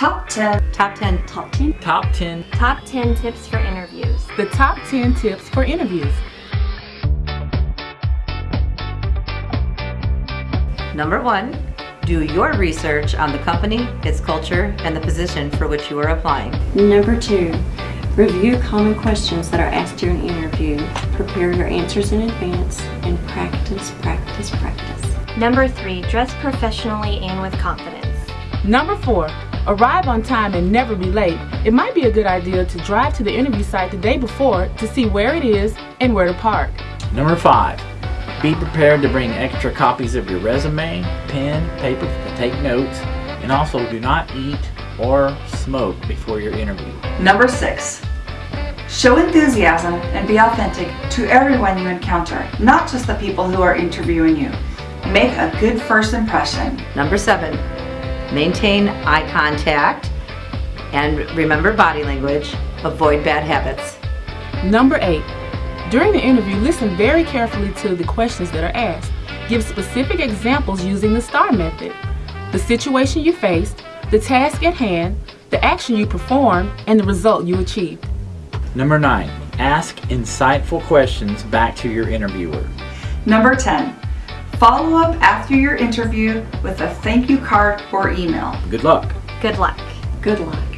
Top 10. Top 10. Top 10. Top 10. Top 10 tips for interviews. The top 10 tips for interviews. Number one, do your research on the company, its culture, and the position for which you are applying. Number two, review common questions that are asked during an interview. Prepare your answers in advance and practice, practice, practice. Number three, dress professionally and with confidence. Number four, arrive on time and never be late. It might be a good idea to drive to the interview site the day before to see where it is and where to park. Number five, be prepared to bring extra copies of your resume, pen, paper to take notes, and also do not eat or smoke before your interview. Number 6. Show enthusiasm and be authentic to everyone you encounter, not just the people who are interviewing you. Make a good first impression. Number seven, maintain eye contact and remember body language. Avoid bad habits. Number eight, during the interview, listen very carefully to the questions that are asked. Give specific examples using the STAR method. The situation you faced, the task at hand, the action you performed, and the result you achieved. Number nine, ask insightful questions back to your interviewer. Number 10. Follow up after your interview with a thank you card or email. Good luck. Good luck. Good luck.